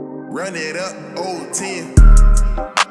Run it up, old 10.